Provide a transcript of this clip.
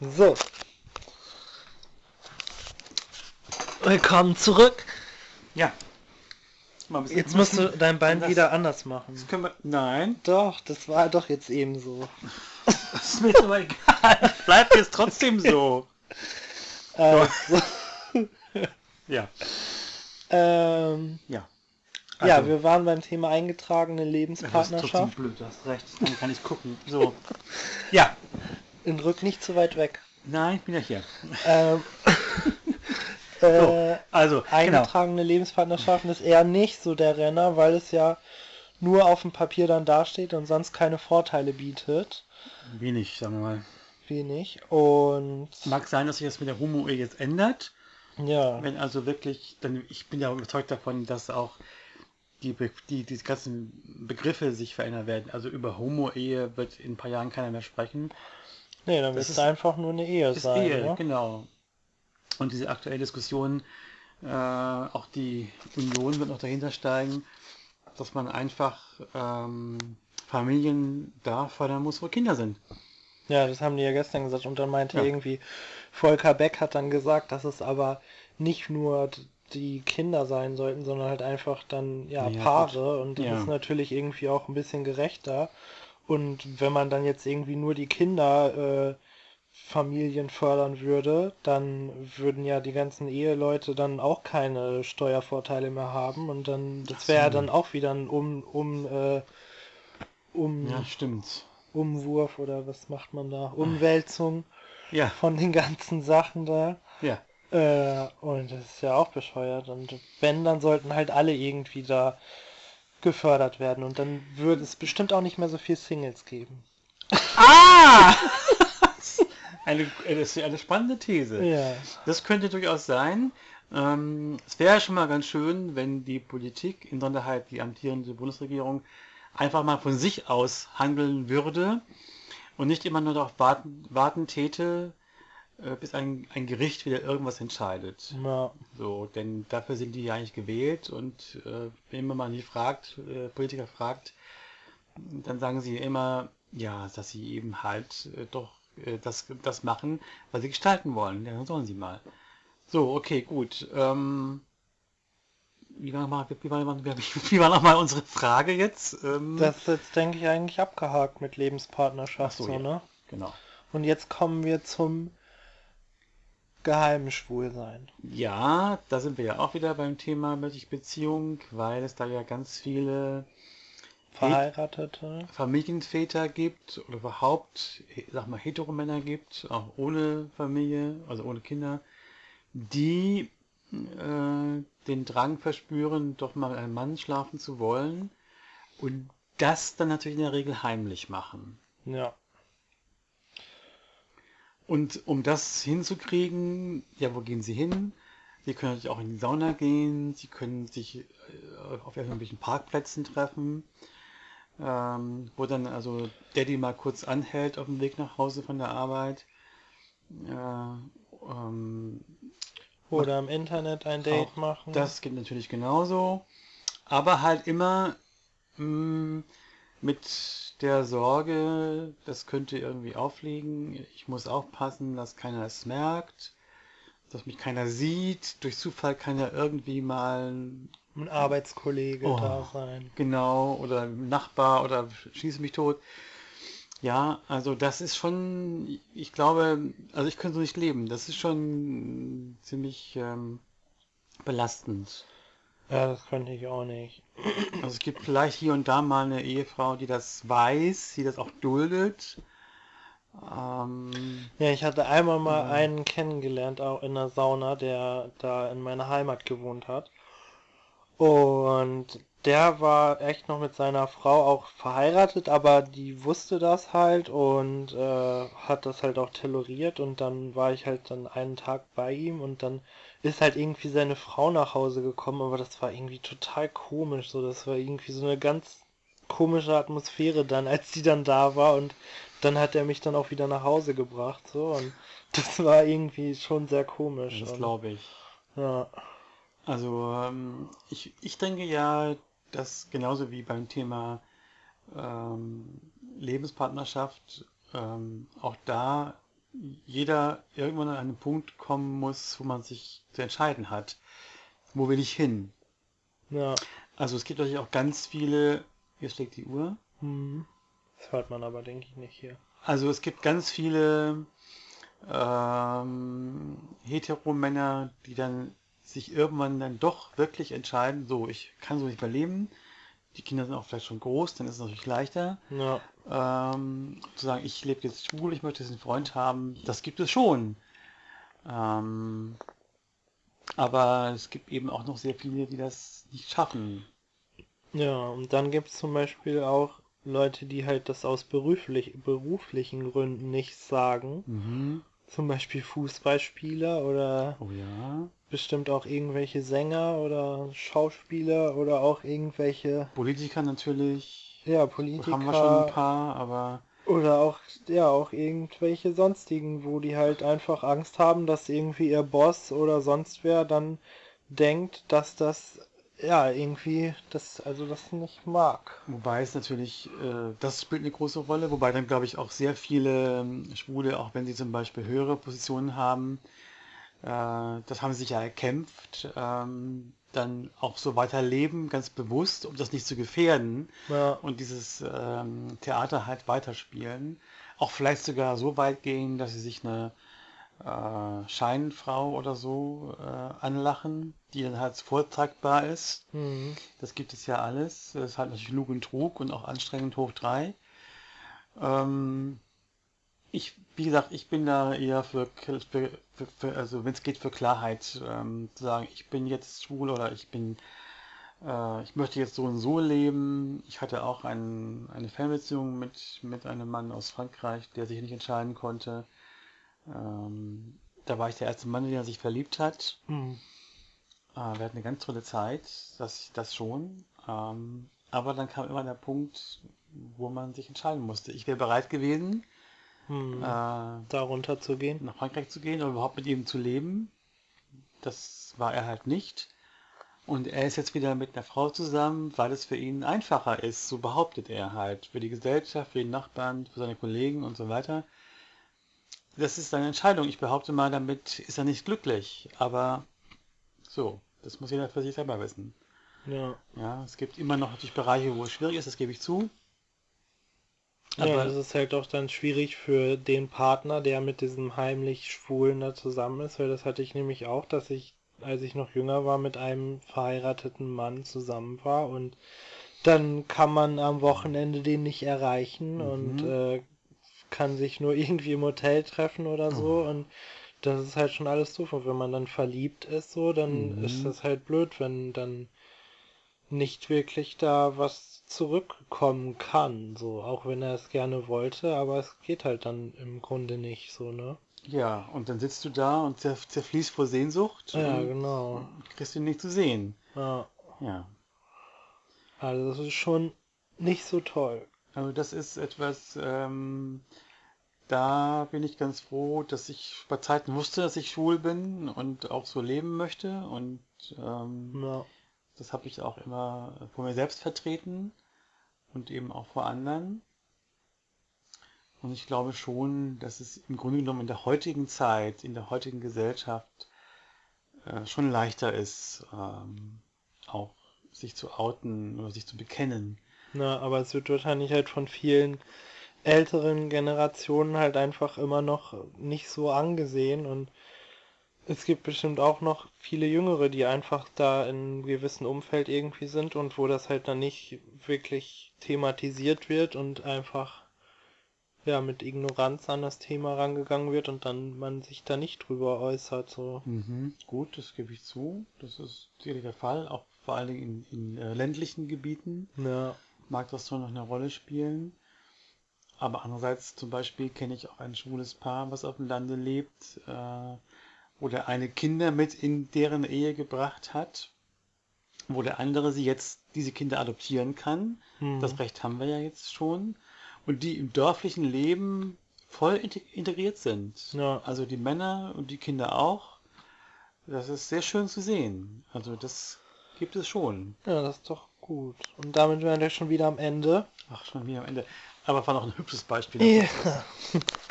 So. Willkommen zurück. Ja. Jetzt musst du dein Bein das- wieder anders machen. Das können wir. Nein. Doch, das war doch jetzt eben so. Das ist mir aber egal. Bleibt jetzt trotzdem so. Äh, so. Ja. ähm, Ja. ja, Also, wir waren beim Thema eingetragene das ist trotzdem Lebenspartnerschaft. blöd, du hast recht. Dann kann ich gucken. So. Ja. In Rück nicht zu weit weg. Nein, ich bin ja hier. Ähm, äh, Also, genau. eingetragene Lebenspartnerschaften ist eher nicht so der Renner, weil es ja nur auf dem Papier dann dasteht und sonst keine Vorteile bietet. Wenig, sagen wir mal. Wenig. Und Mag sein, dass sich das mit der Homo-Ehe jetzt ändert. ja, Wenn also wirklich, dann ich bin ja überzeugt davon, dass auch die, die, die ganzen Begriffe sich verändern werden. Also über Homo-Ehe wird in ein paar Jahren keiner mehr sprechen. Nee, dann das wird es ist- einfach nur eine Ehe Ist sein. Ehe, ne? genau. Und diese aktuelle Diskussion, äh, auch die Union wird noch dahinter steigen, dass man einfach ähm, Familien da fördern muss, wo Kinder sind. Ja, das haben die ja gestern gesagt. Und dann meinte Ja. irgendwie, Volker Beck hat dann gesagt, dass es aber nicht nur die Kinder sein sollten, sondern halt einfach dann ja, Ja, Paare. Und das Ja. ist natürlich irgendwie auch ein bisschen gerechter. Und wenn man dann jetzt irgendwie nur die Kinder äh, Familien fördern würde, dann würden ja die ganzen Eheleute dann auch keine Steuervorteile mehr haben. Und dann, das wäre ja dann auch wieder ein um, um, äh, um Ja, stimmt. Umwurf oder was macht man da? Umwälzung Ja, von den ganzen Sachen da. ja. Äh, und das ist ja auch bescheuert. Und wenn, dann sollten halt alle irgendwie da gefördert werden. Und dann würde es bestimmt auch nicht mehr so viel Singles geben. Ah! eine, das ist eine spannende These. Ja. Das könnte durchaus sein. Ähm, es wäre schon mal ganz schön, wenn die Politik, insonderheit die amtierende Bundesregierung, einfach mal von sich aus handeln würde und nicht immer nur darauf warten, warten täte, äh, bis ein, ein Gericht wieder irgendwas entscheidet. ja. So, denn dafür sind die ja eigentlich gewählt und äh, wenn man mal nicht fragt, äh, Politiker fragt, dann sagen sie immer, ja, dass sie eben halt äh, doch äh, das, das machen, was sie gestalten wollen. Ja, dann sollen sie mal. So, okay, gut. Ähm, wie war nochmal wie war, noch mal unsere Frage jetzt? Ähm, Das ist jetzt, denke ich, eigentlich abgehakt mit Lebenspartnerschaft. So, so, ja. ne? genau. Und jetzt kommen wir zum geheimen Schwulsein. Ja, da sind wir ja auch wieder beim Thema Beziehung, weil es da ja ganz viele Verheiratete. Familienväter gibt oder überhaupt, sag mal, Heteromänner gibt, auch ohne Familie, also ohne Kinder, die äh, den Drang verspüren, doch mal mit einem Mann schlafen zu wollen und das dann natürlich in der Regel heimlich machen. Ja. Und um das hinzukriegen, ja, wo gehen sie hin? Sie können natürlich auch in die Sauna gehen, sie können sich äh, auf irgendwelchen Parkplätzen treffen, ähm, wo dann also Daddy mal kurz anhält auf dem Weg nach Hause von der Arbeit. Äh, ähm, Oder im Internet ein Date machen. das geht natürlich genauso, aber halt immer mh, mit der Sorge, das könnte irgendwie auffliegen. Ich muss aufpassen, dass keiner es merkt, dass mich keiner sieht. Durch Zufall kann ja irgendwie mal ein Arbeitskollege Oh. da sein. genau oder ein Nachbar oder schieße mich tot. Ja, also das ist schon, ich glaube, also ich könnte so nicht leben. Das ist schon ziemlich ähm, belastend. Ja, das könnte ich auch nicht. Also es gibt vielleicht hier und da mal eine Ehefrau, die das weiß, die das auch duldet. Ähm, Ja, ich hatte einmal mal Ja. einen kennengelernt, auch in der Sauna, der da in meiner Heimat gewohnt hat. Und der war echt noch mit seiner Frau auch verheiratet, aber die wusste das halt und äh, hat das halt auch toleriert und dann war ich halt dann einen Tag bei ihm und dann ist halt irgendwie seine Frau nach Hause gekommen, aber das war irgendwie total komisch, so das war irgendwie so eine ganz komische Atmosphäre dann, als die dann da war und dann hat er mich dann auch wieder nach Hause gebracht, so und das war irgendwie schon sehr komisch. das glaube ich. ja. Also ähm, ich, ich denke ja, dass genauso wie beim Thema ähm, Lebenspartnerschaft ähm, auch da jeder irgendwann an einen Punkt kommen muss, wo man sich zu entscheiden hat. Wo will ich hin? Ja. Also es gibt natürlich auch ganz viele. Hier schlägt die Uhr. Hm. Das hört man aber, denke ich, nicht hier. Also es gibt ganz viele ähm, Heteromänner, die dann sich irgendwann dann doch wirklich entscheiden, so, ich kann so nicht mehr leben. Die Kinder sind auch vielleicht schon groß, dann ist es natürlich leichter. Ja. Ähm, zu sagen, ich lebe jetzt schwul, ich möchte jetzt einen Freund haben, das gibt es schon. Ähm, aber es gibt eben auch noch sehr viele, die das nicht schaffen. Ja, und dann gibt es zum Beispiel auch Leute, die halt das aus beruflich, beruflichen Gründen nicht sagen. Mhm. Zum Beispiel Fußballspieler oder Oh ja. Bestimmt auch irgendwelche Sänger oder Schauspieler oder auch irgendwelche, Politiker natürlich. ja, Haben wir schon ein Politiker paar, aber oder auch, ja, auch irgendwelche sonstigen, wo die halt einfach Angst haben, dass irgendwie ihr Boss oder sonst wer dann denkt, dass das, ja, irgendwie, das, also das nicht mag. wobei es natürlich, äh, das spielt eine große Rolle, wobei dann glaube ich auch sehr viele ähm, Schwule, auch wenn sie zum Beispiel höhere Positionen haben, das haben sie sich ja erkämpft, ähm, dann auch so weiterleben, ganz bewusst, um das nicht zu gefährden Ja, und dieses ähm, Theater halt weiterspielen. Auch vielleicht sogar so weit gehen, dass sie sich eine äh, Scheinfrau oder so äh, anlachen, die dann halt vortragbar ist. hm, Das gibt es ja alles. Das ist halt natürlich Lug und Trug und auch anstrengend hoch drei. Ähm, ich, wie gesagt, ich bin da eher für, für, für, für also wenn es geht, für Klarheit. Ähm, zu sagen, ich bin jetzt schwul oder ich bin, äh, ich möchte jetzt so und so leben. Ich hatte auch ein, eine Fernbeziehung mit, mit einem Mann aus Frankreich, der sich nicht entscheiden konnte. Ähm, da war ich der erste Mann, der sich verliebt hat. hm, Äh, wir hatten eine ganz tolle Zeit, das, das schon. Ähm, aber dann kam immer der Punkt, wo man sich entscheiden musste. Ich wäre bereit gewesen, hm, äh, darunter zu gehen. nach Frankreich zu gehen oder überhaupt mit ihm zu leben. Das war er halt nicht. Und er ist jetzt wieder mit einer Frau zusammen, weil es für ihn einfacher ist, so behauptet er halt. Für die Gesellschaft, für die Nachbarn, für seine Kollegen und so weiter. Das ist seine Entscheidung. Ich behaupte mal, damit ist er nicht glücklich. Aber so, das muss jeder für sich selber wissen. Ja. Ja, es gibt immer noch natürlich Bereiche, wo es schwierig ist, das gebe ich zu. Ja, Aber- das ist halt auch dann schwierig für den Partner, der mit diesem heimlich Schwulen da zusammen ist, weil das hatte ich nämlich auch, dass ich, als ich noch jünger war, mit einem verheirateten Mann zusammen war und dann kann man am Wochenende den nicht erreichen und Mhm. äh, kann sich nur irgendwie im Hotel treffen oder so Oh. und das ist halt schon alles doof. Und wenn man dann verliebt ist, so, dann Mhm. ist das halt blöd, wenn dann nicht wirklich da was zurückkommen kann, so, auch wenn er es gerne wollte, aber es geht halt dann im Grunde nicht, so, ne? Ja, und dann sitzt du da und zer zerfließt vor Sehnsucht Ja, genau. kriegst ihn nicht zu sehen. Ja, Ja. also das ist schon nicht so toll. Also das ist etwas, ähm, da bin ich ganz froh, dass ich bei Zeiten wusste, dass ich schwul bin und auch so leben möchte. Und ähm, Ja, das habe ich auch immer vor mir selbst vertreten und eben auch vor anderen. Und ich glaube schon, dass es im Grunde genommen in der heutigen Zeit, in der heutigen Gesellschaft äh, schon leichter ist, ähm, auch sich zu outen oder sich zu bekennen. na, aber es wird wahrscheinlich halt von vielen älteren Generationen halt einfach immer noch nicht so angesehen und es gibt bestimmt auch noch viele Jüngere, die einfach da in einem gewissen Umfeld irgendwie sind und wo das halt dann nicht wirklich thematisiert wird und einfach ja mit Ignoranz an das Thema rangegangen wird und dann man sich da nicht drüber äußert so. Mhm, gut, das gebe ich zu. Das ist sicherlich der Fall, auch vor allen Dingen in, in äh, ländlichen Gebieten Ja, mag das schon noch eine Rolle spielen. Aber andererseits zum Beispiel kenne ich auch ein schwules Paar, was auf dem Lande lebt, äh, wo der eine Kinder mit in deren Ehe gebracht hat, wo der andere sie jetzt diese Kinder adoptieren kann. hm. Das Recht haben wir ja jetzt schon. Und die im dörflichen Leben voll inte- integriert sind. Ja. Also die Männer und die Kinder auch. Das ist sehr schön zu sehen. Also das gibt es schon. Ja, das ist doch gut. Und damit wären wir schon wieder am Ende. Ach, schon wieder am Ende. Aber war noch ein hübsches Beispiel. Ja.